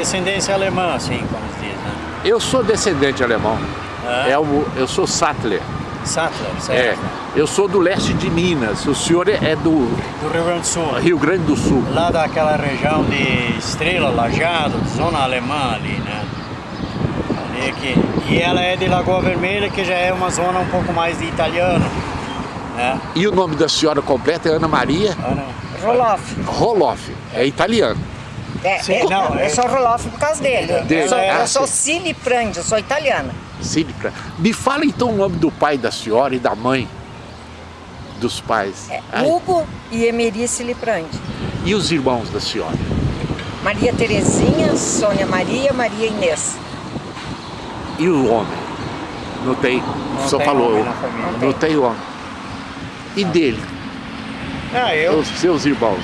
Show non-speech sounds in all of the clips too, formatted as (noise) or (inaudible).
descendência alemã, assim, como se diz, né? Eu sou descendente alemão. Ah. É o, eu sou Sattler. Sattler, É, certo? eu sou do leste de Minas. O senhor é do Do Rio Grande do Sul. Rio Grande do Sul. Lá daquela região de Estrela, Lajado, zona alemã ali, né? Ali aqui. E ela é de Lagoa Vermelha, que já é uma zona um pouco mais de italiano, né? E o nome da senhora completa é Ana Maria Ana- Roloff. Roloff. É italiano. É, Sim, é, não, é- eu sou Roloff por causa dele. Dele, Eu sou, ah, eu sou sim. Cili Prandi, eu sou italiana. Cílica. Me fala então o nome do pai da senhora e da mãe dos pais. É, Hugo e Emeri Ciliprandi. E os irmãos da senhora? Maria Terezinha, Sônia Maria, Maria Inês. E o homem? Não tem, Não só tem falou. homem na família. Não tem homem. E dele? Ah, eu, Os seus irmãos?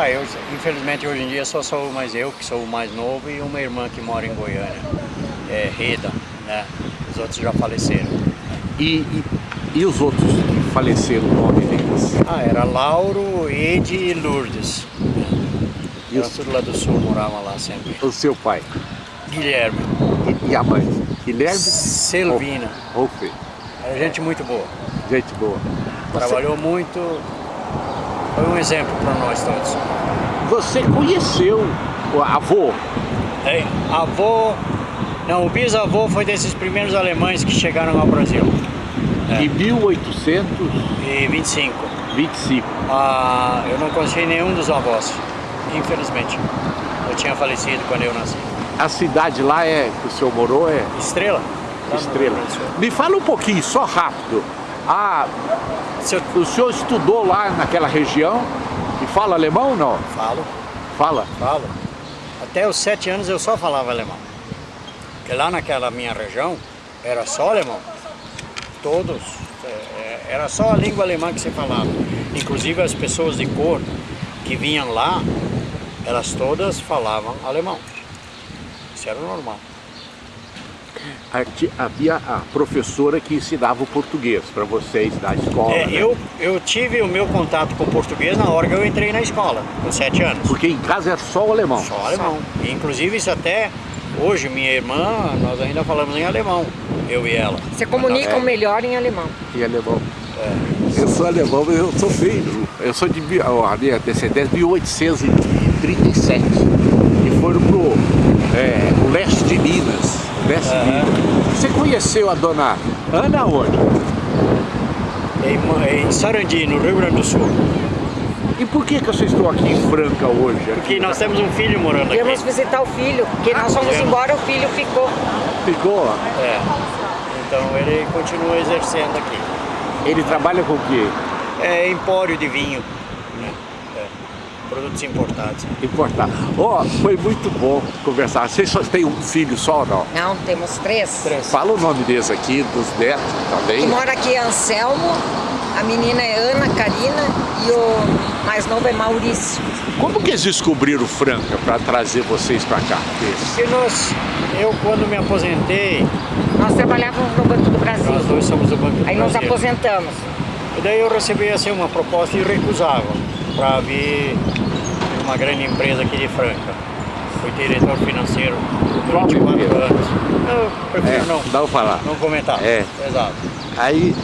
Ah, eu, infelizmente hoje em dia só sou mais eu, que sou o mais novo, e uma irmã que mora em Goiânia, é Reda, né? Os outros já faleceram. E, e, e os outros que faleceram, o nome deles? Ah, era Lauro, Ede e Lourdes. E os- tudo lá do sul, morava lá sempre. O seu pai? Guilherme, E, e a mãe? Guilherme? Selvina, Rolf. era gente muito boa. Gente boa. Você, Trabalhou muito, foi um exemplo para nós todos. você conheceu o avô? Hein? Avô, não, o bisavô foi desses primeiros alemães que chegaram ao Brasil, É. Em 1825. e 25. Ah, eu não conheci nenhum dos avós, infelizmente. Eu tinha falecido quando eu nasci. A cidade lá é, que o senhor morou é Estrela? Estrela. Me fala um pouquinho, só rápido. Ah, O senhor estudou lá naquela região e fala alemão ou não? falo, Fala. falo. Até os sete anos eu só falava alemão. Porque lá naquela minha região era só alemão. Todos. é, é, Era só a língua alemã que se falava. Inclusive as pessoas de cor que vinham lá, elas todas falavam alemão. Isso era normal. Havia a professora que ensinava o português para vocês da escola. É, né? eu, eu tive o meu contato com o português na hora que eu entrei na escola, com sete anos. Porque em casa era só o alemão. Só alemão. E, inclusive isso até hoje, minha irmã, nós ainda falamos em alemão, eu e ela. Se comunicam É. melhor em alemão. E alemão. Eu sou alemão, mas eu sou filho. Eu sou de a minha descendência de 1837. E foram pro é, o leste de Minas. Minas. Você conheceu a dona Ana onde? Em, em Sarandi, no Rio Grande do Sul. E por que, que vocês estão aqui em Franca hoje? Porque Aqui? nós temos um filho morando Viemos aqui. visitar o filho, porque nós fomos viemos. embora, o filho ficou. Ficou? É. Então ele continua exercendo aqui. Ele trabalha com o quê? É empório de vinho, né? Produtos importados. Importar. Ó, foi muito bom conversar. Vocês só têm um filho só ou não? Não, temos três. Três. Fala o nome deles aqui, dos netos também. Que mora aqui é Anselmo, a menina é Ana Karina e o mais novo é Maurício. Como que eles descobriram Franca para trazer vocês para cá? Porque nós, eu quando me aposentei, Nós trabalhávamos no Banco do Brasil. nós dois somos do Banco do Aí nos Brasil. aposentamos. E daí eu recebi assim, uma proposta e recusava para vir uma grande empresa aqui de Franca. Fui diretor financeiro durante quatro anos. Eu prefiro não, dá pra falar. não comentar. É. Exato. Aí,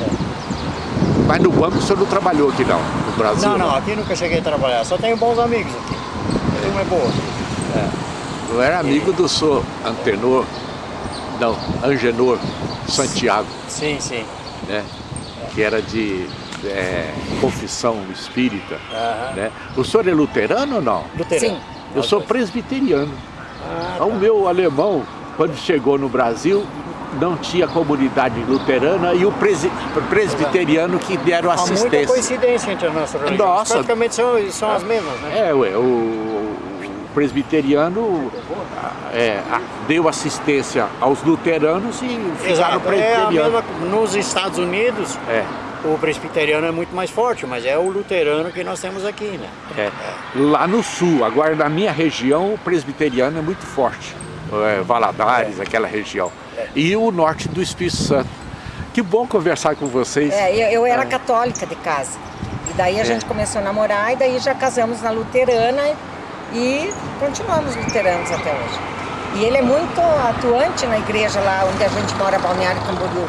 mas no banco o senhor não trabalhou aqui não, no Brasil? Não, não, aqui nunca cheguei a trabalhar. Só tenho bons amigos aqui. Uma é boa. Eu era amigo do senhor Antenor, não, Angenor Santiago, Sim, sim. né? Que era de é, confissão espírita, Aham. né? O senhor é luterano ou não? Luterano. Sim. Eu sou presbiteriano. Ah, O meu alemão, quando chegou no Brasil, não tinha comunidade luterana e o presi- presbiteriano que deram Há muita assistência. coincidência entre as nossas religiões. Nossa. Praticamente são, são as mesmas, né? É, ué, o, o presbiteriano é, deu assistência aos luteranos e ficaram Exato. É a presbiterianos. mesma, nos Estados Unidos, É, o presbiteriano é muito mais forte, mas é o luterano que nós temos aqui, né? é. Lá no sul, agora na minha região, o presbiteriano é muito forte. É, Valadares, aquela região. E o norte do Espírito Santo. Que bom conversar com vocês. É, eu, eu era católica de casa. E daí a É. gente começou a namorar e daí já casamos na luterana e continuamos luteranos até hoje. E ele é muito atuante na igreja lá onde a gente mora, Balneário Camboriú.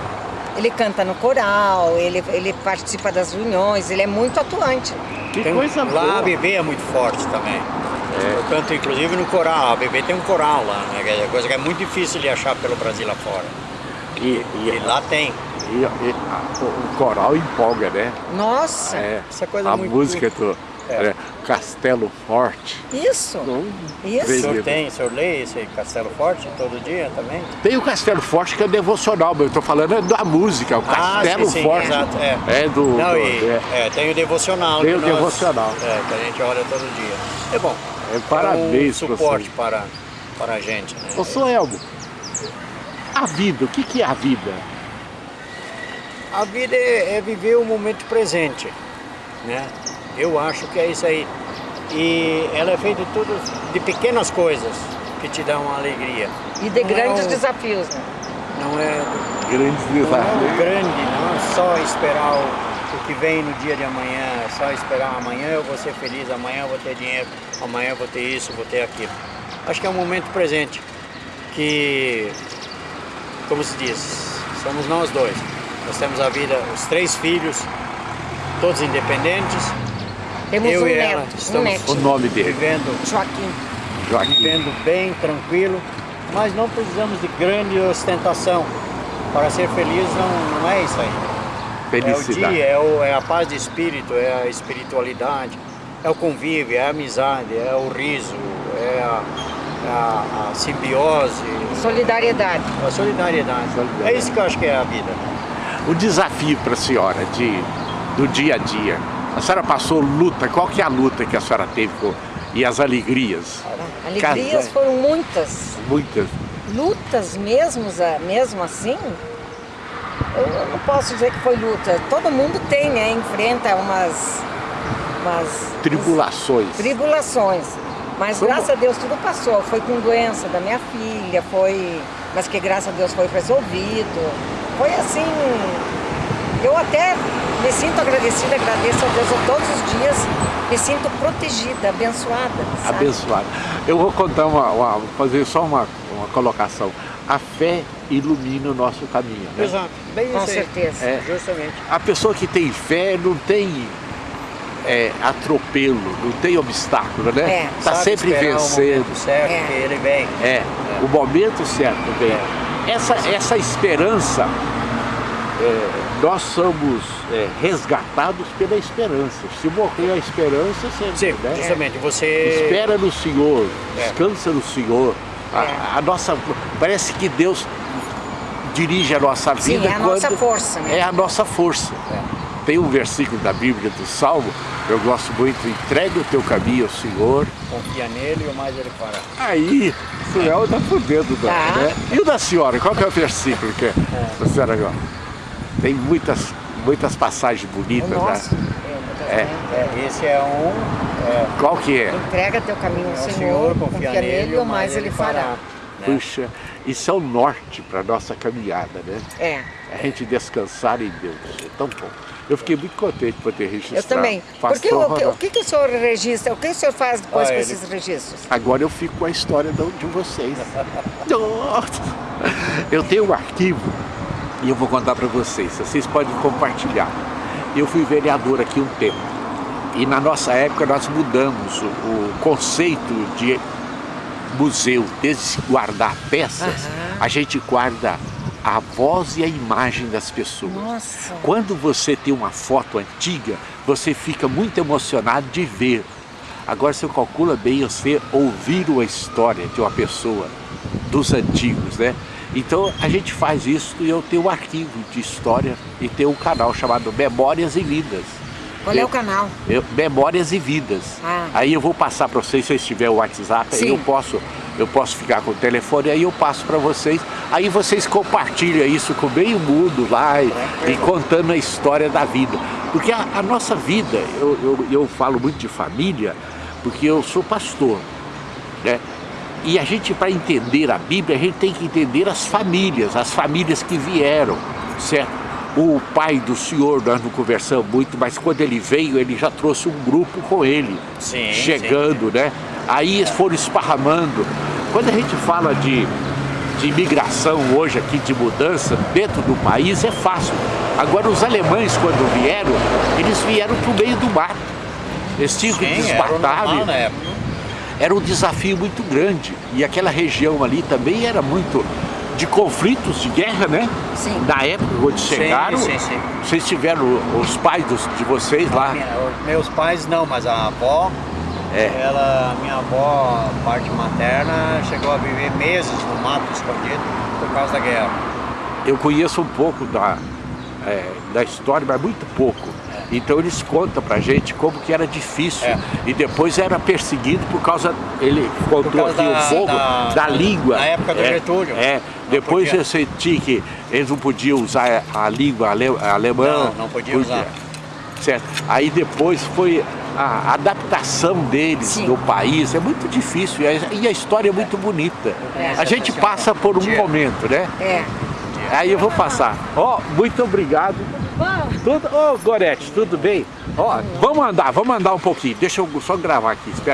Ele canta no coral, ele, ele participa das reuniões, ele é muito atuante. Que Tem- coisa lá boa. a BB é muito forte também. Eu canto inclusive no coral, a BB tem um coral lá, né? que é coisa que é muito difícil de achar pelo Brasil afora. E, E e, lá tem. e- e- a- o coral empolga, né? Nossa, É, Essa coisa a muito- música do É. né, Castelo Forte. isso, Não, isso. O senhor tem, o senhor lê esse Castelo Forte todo dia também? Tem o Castelo Forte que é devocional, mas eu tô falando é da música, o Castelo Ah, sim, sim, Forte. exato, é. É do. Não, do- e, é, é, tem o devocional. Tem o nós- devocional. É, que a gente olha todo dia. É bom. É, parabéns é um suporte para, para a gente. Né? Ô, seu Elmo, a vida, o que, que é a vida? A vida é, é viver o momento presente, né? Eu acho que é isso aí. E ela é feita de tudo de pequenas coisas que te dão uma alegria. E de Não é grandes um- desafios, né? Não é, Grandes não é desafios. grande, não é só esperar o, o que vem no dia de amanhã, é só esperar amanhã eu vou ser feliz, amanhã eu vou ter dinheiro, amanhã eu vou ter isso, vou ter aquilo. Acho que é um momento presente que, como se diz, somos nós dois. Nós temos a vida, os três filhos, todos independentes, Temos Eu um e ela neto, um estamos- O nome dele, vivendo Joaquim. Joaquim. vivendo bem, tranquilo, mas não precisamos de grande ostentação. Para ser feliz não, não é isso aí. É o Felicidade. dia, é, o- é a paz de espírito, é a espiritualidade, é o convívio, é a amizade, é o riso, é a, é a- a simbiose, Solidariedade. a solidariedade. Solidariedade. É isso que eu acho que é a vida. O desafio para a senhora de, do dia a dia. A senhora passou luta, qual que é a luta que a senhora teve com, e as alegrias? Alegrias Casa- foram muitas. Muitas. Lutas mesmo, mesmo assim, eu não posso dizer que foi luta. Todo mundo tem, né? Enfrenta umas, umas Tribulações. tribulações. Mas Como- graças a Deus tudo passou. Foi com doença da minha filha, foi. Mas que graças a Deus foi resolvido. Foi assim. Eu até me sinto agradecida, agradeço a Deus a todos os dias. Me sinto protegida, abençoada. Sabe? Abençoado. Eu vou contar uma, uma- vou fazer só uma, uma colocação. A fé ilumina o nosso caminho. Né? Exato, bem Com certeza. É. Justamente. A pessoa que tem fé não tem é, atropelo, não tem obstáculo, né? É. Está Sabe sempre esperar o vencendo. momento certo, É. que ele vem. É, o momento certo vem. Essa, essa esperança, é, nós somos é, resgatados pela esperança. Se morrer a esperança, você Sim, né? justamente, você... espera no Senhor, É. descansa no Senhor. A, É. a nossa, parece que Deus dirige a nossa Sim, vida é a nossa força, né? é a nossa força. Tem um versículo da Bíblia do Salmo, eu gosto muito, entregue o teu caminho ao Senhor, Confia nele e o mais ele fará. Aí, o senhor tá por dentro da, Tá. né? E o da senhora, qual que é o versículo que a senhora agora? Tem muitas, muitas passagens bonitas, nosso. né? É. É, esse é um... é, Qual que é? Entrega teu caminho ao é o Senhor, Senhor, confia, nele e o mais ele fará. né? Puxa, isso é o norte para nossa caminhada, né? É, A gente descansar em Deus. É tão bom. Eu fiquei muito contente por ter registrado. eu também. Porque o, que- o que, que o senhor registra? O que o senhor faz depois Ah, com ele- esses registros? Agora eu fico com a história de, de vocês. (laughs) Nossa! Eu tenho um arquivo e eu vou contar para vocês. Vocês podem compartilhar. Eu fui vereador aqui um tempo. E na nossa época nós mudamos o, o conceito de museu, desde guardar peças, Aham. a gente guarda a voz e a imagem das pessoas. Nossa. Quando você tem uma foto antiga, você fica muito emocionado de ver. Agora você calcula bem você ouvir uma história de uma pessoa dos antigos, né? Então a gente faz isso e eu tenho um arquivo de história e tenho um canal chamado Memórias e Vidas. Qual é Eu- o canal? eu- Memórias e Vidas. Ah. Aí eu vou passar para vocês, se vocês tiverem o WhatsApp, aí Sim. eu posso, eu posso ficar com o telefone, aí eu passo para vocês. Aí vocês compartilham isso com meio mundo lá e, e contando a história da vida. Porque a, a nossa vida, eu, eu, eu falo muito de família, porque eu sou pastor, né? E a gente, para entender a Bíblia, a gente tem que entender as famílias, as famílias que vieram, certo? O pai do senhor, nós não conversamos muito, mas quando ele veio, ele já trouxe um grupo com ele, Sim, chegando, né? Aí eles foram esparramando. Quando a gente fala de, de imigração hoje aqui, de mudança dentro do país, é fácil. Agora os alemães quando vieram, eles vieram para o meio do mato. Eles tinham que Sim, desmatar. Era um desafio muito grande. E aquela região ali também era muito de conflitos, de guerra, né? Sim. Na época, quando chegaram, sim, sim. vocês tiveram os pais dos- de vocês lá. Meus pais não, mas a avó, É. ela, minha avó, parte materna, chegou a viver meses no mato escondido por causa da guerra. Eu conheço um pouco da, é, da história, mas muito pouco. Então eles contam pra gente como que era difícil. É. E depois era perseguido por causa, ele contou causa aqui da- o fogo, da, da- língua. na época do é, Getúlio. É, Não depois podia. você tinha que, eles não podiam usar a língua ale, alemã. Não, não podia usar. Certo. Aí depois foi a adaptação deles Sim. no país, é muito difícil e a, e a história é muito bonita. É. A gente passa por um Dia. momento, né? É. Aí eu vou passar. Ó, muito obrigado. Tudo, ô Gorete, tudo bem? Ó, vamos andar, vamos andar um pouquinho. Deixa eu só gravar aqui, espera aí.